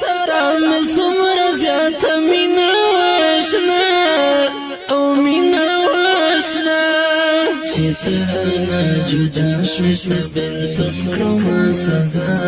سره مې څومره زیاته مینه وشنه او مینه وشنه چې ته نه جدا شوې ستا بنتم کړم سزا